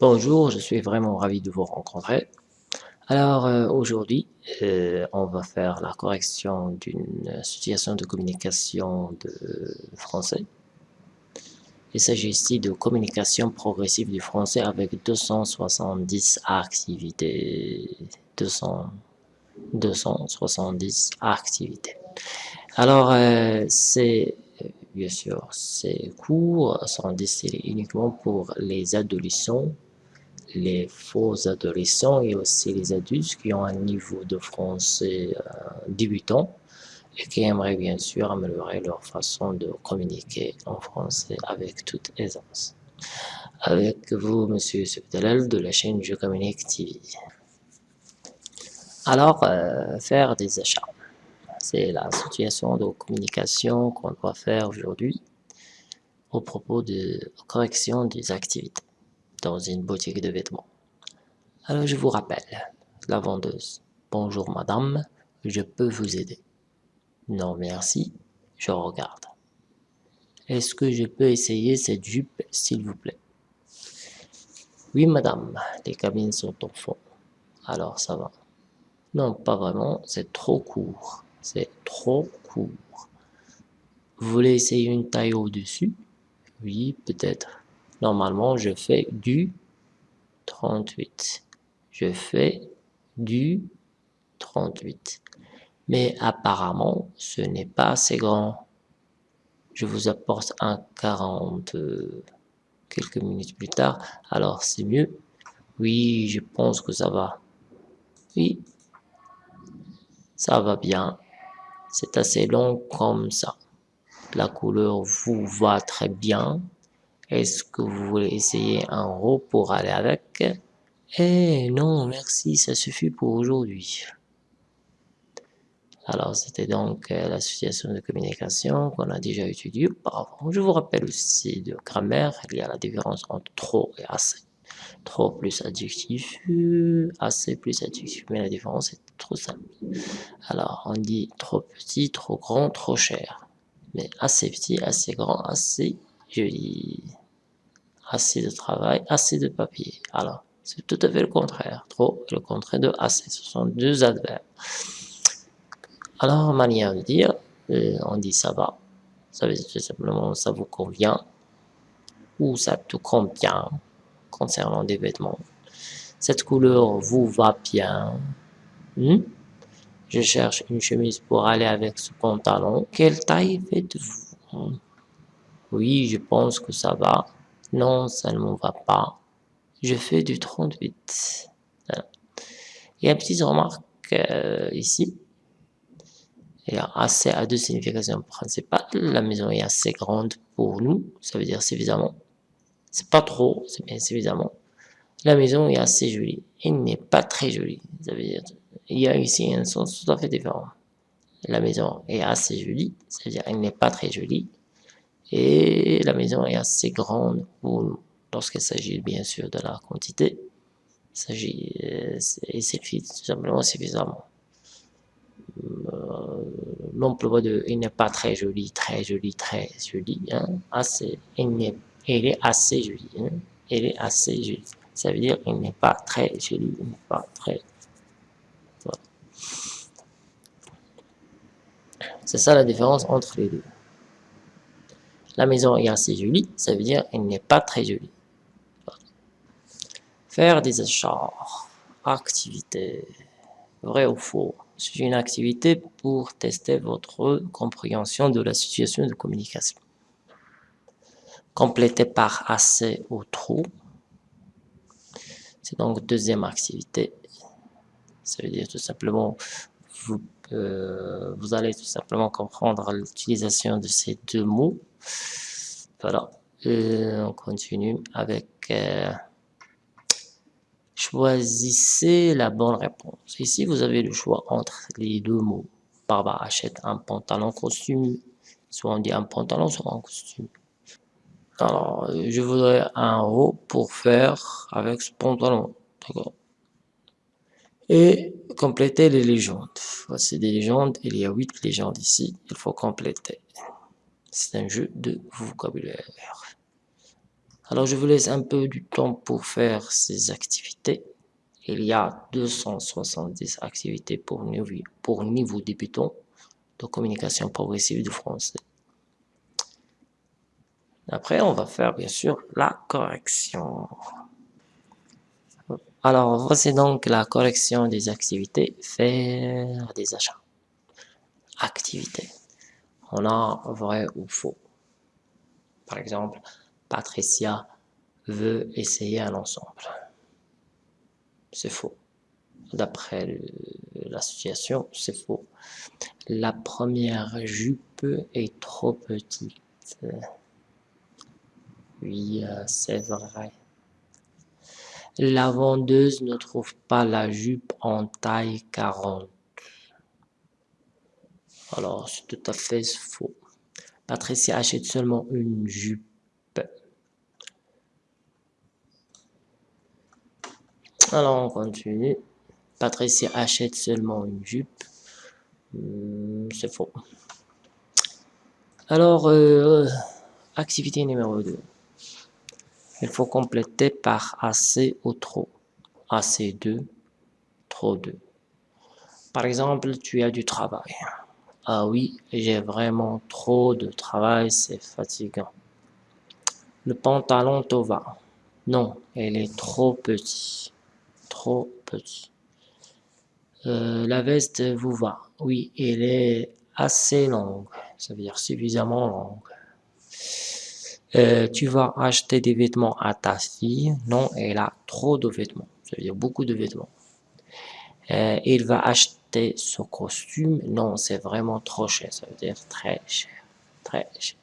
Bonjour, je suis vraiment ravi de vous rencontrer. Alors euh, aujourd'hui, euh, on va faire la correction d'une situation de communication de français. Il s'agit ici de communication progressive du français avec 270 activités, 270 activités. Alors, euh, c'est bien sûr, ces cours sont destinés uniquement pour les adolescents les faux adolescents et aussi les adultes qui ont un niveau de français euh, débutant et qui aimeraient bien sûr améliorer leur façon de communiquer en français avec toute aisance. Avec vous, Monsieur Subdelal de la chaîne Je Communique TV. Alors, euh, faire des achats. C'est la situation de communication qu'on doit faire aujourd'hui au propos de correction des activités dans une boutique de vêtements. Alors je vous rappelle, la vendeuse. Bonjour madame, je peux vous aider. Non merci, je regarde. Est-ce que je peux essayer cette jupe s'il vous plaît? Oui madame, les cabines sont au fond. Alors ça va. Non, pas vraiment, c'est trop court. C'est trop court. Vous voulez essayer une taille au-dessus? Oui, peut-être. Normalement, je fais du 38. Je fais du 38. Mais apparemment, ce n'est pas assez grand. Je vous apporte un 40 euh, quelques minutes plus tard. Alors, c'est mieux? Oui, je pense que ça va. Oui, ça va bien. C'est assez long comme ça. La couleur vous va très bien. Est-ce que vous voulez essayer un haut pour aller avec? Eh non, merci, ça suffit pour aujourd'hui. Alors, c'était donc euh, la situation de communication qu'on a déjà étudiée auparavant. Je vous rappelle aussi de grammaire, il y a la différence entre trop et assez. Trop plus adjectif, assez plus adjectif. Mais la différence est trop simple. Alors, on dit trop petit, trop grand, trop cher. Mais assez petit, assez grand, assez joli assez de travail, assez de papier. Alors, c'est tout à fait le contraire. Trop le contraire de assez. Ce sont deux adverbes. Alors, manière de dire, euh, on dit ça va. Ça veut dire tout simplement ça vous convient ou ça te convient concernant des vêtements. Cette couleur vous va bien. Hmm? Je cherche une chemise pour aller avec ce pantalon. Quelle taille faites-vous? Oui, je pense que ça va. Non, ça ne me va pas. Je fais du 38. Il y a une petite remarque euh, ici. Il y a assez à deux significations principales. La maison est assez grande pour nous. Ça veut dire suffisamment. C'est pas trop, c'est bien suffisamment. La maison est assez jolie. Elle n'est pas très jolie. Ça veut dire, il y a ici un sens tout à fait différent. La maison est assez jolie. C'est-à-dire, elle n'est pas très jolie et la maison est assez grande pour lorsqu'il s'agit bien sûr de la quantité. Il s'agit euh, et c'est tout simplement suffisamment. Euh, l'emploi de il n'est pas très joli, très joli, très joli, hein, assez, il, est, il est assez joli, hein, est assez joli. Ça veut dire il n'est pas très joli, il n'est pas très. Voilà. C'est ça la différence entre les deux. La maison est assez jolie, ça veut dire qu'elle n'est pas très jolie. Faire des achats, activité, vrai ou faux. C'est une activité pour tester votre compréhension de la situation de communication. Compléter par assez ou trop. C'est donc deuxième activité. Ça veut dire tout simplement, vous, euh, vous allez tout simplement comprendre l'utilisation de ces deux mots voilà. on continue avec... Euh, choisissez la bonne réponse. Ici, vous avez le choix entre les deux mots. Barbara achète un pantalon costume. Soit on dit un pantalon, soit un costume. Alors, je voudrais un haut pour faire avec ce pantalon. D'accord Et compléter les légendes. Voici des légendes. Il y a huit légendes ici. Il faut compléter. C'est un jeu de vocabulaire. Alors, je vous laisse un peu du temps pour faire ces activités. Il y a 270 activités pour niveau, pour niveau débutant de communication progressive du français. Après, on va faire bien sûr la correction. Alors, voici donc la correction des activités. Faire des achats. Activité. On a vrai ou faux. Par exemple, Patricia veut essayer un ensemble. C'est faux. D'après l'association, c'est faux. La première jupe est trop petite. Oui, euh, c'est vrai. La vendeuse ne trouve pas la jupe en taille 40. Alors, c'est tout à fait faux. Patricia achète seulement une jupe. Alors, on continue. Patricia achète seulement une jupe. Hmm, c'est faux. Alors, euh, activité numéro 2. Il faut compléter par assez ou trop. Assez 2, trop 2. Par exemple, tu as du travail. Ah oui, j'ai vraiment trop de travail, c'est fatigant. Le pantalon te va. Non, il est trop petit. Trop petit. Euh, la veste vous va. Oui, elle est assez longue. Ça veut dire suffisamment longue. Euh, tu vas acheter des vêtements à ta fille. Non, elle a trop de vêtements. Ça veut dire beaucoup de vêtements. Euh, il va acheter ce costume. Non, c'est vraiment trop cher. Ça veut dire très cher. Très cher.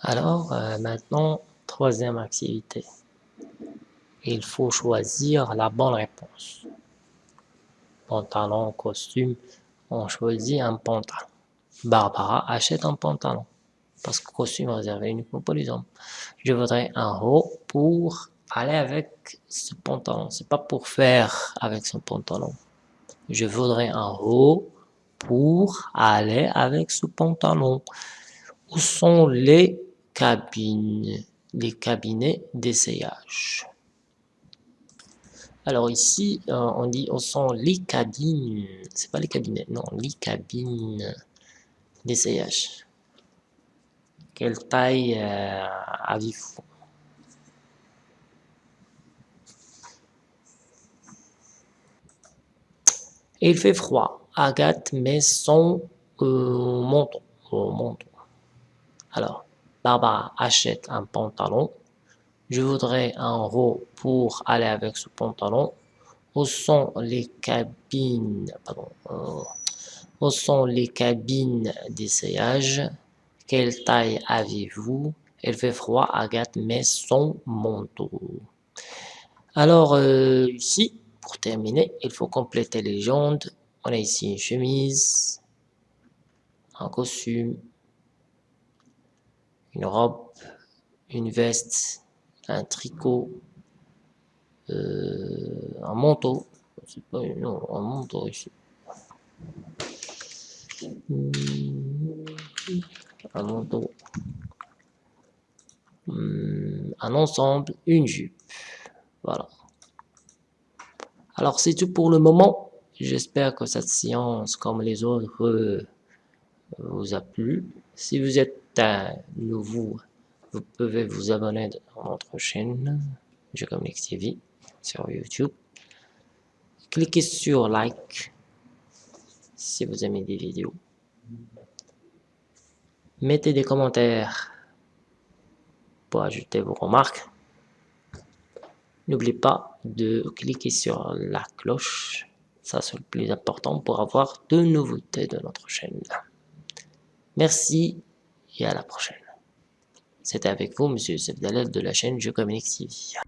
Alors, euh, maintenant, troisième activité. Il faut choisir la bonne réponse. Pantalon, costume. On choisit un pantalon. Barbara achète un pantalon. Parce que costume réservé uniquement pour les hommes. Je voudrais un haut pour aller avec ce pantalon. C'est pas pour faire avec son pantalon. Je voudrais un haut pour aller avec ce pantalon. Où sont les cabines, les cabinets d'essayage? Alors ici, euh, on dit où sont les cabines? C'est pas les cabinets, non, les cabines d'essayage. Quelle taille euh, avez-vous? Il fait froid. Agathe met son euh, manteau. Alors, Barbara achète un pantalon. Je voudrais un haut pour aller avec ce pantalon. Où sont les cabines euh, Où sont les cabines d'essayage? Quelle taille avez-vous? Il fait froid. Agathe met son manteau. Alors, euh, ici, pour terminer, il faut compléter les jantes. On a ici une chemise, un costume, une robe, une veste, un tricot, euh, un manteau. Pas, non, un manteau ici. Un manteau. Un ensemble, une jupe. Voilà. Alors, c'est tout pour le moment. J'espère que cette séance, comme les autres, vous a plu. Si vous êtes nouveau, vous pouvez vous abonner à notre chaîne, Communique TV, sur YouTube. Cliquez sur like si vous aimez des vidéos. Mettez des commentaires pour ajouter vos remarques. N'oubliez pas de cliquer sur la cloche. Ça, c'est le plus important pour avoir de nouveautés de notre chaîne. Merci et à la prochaine. C'était avec vous, Monsieur Sebdalel de la chaîne Je Communique TV.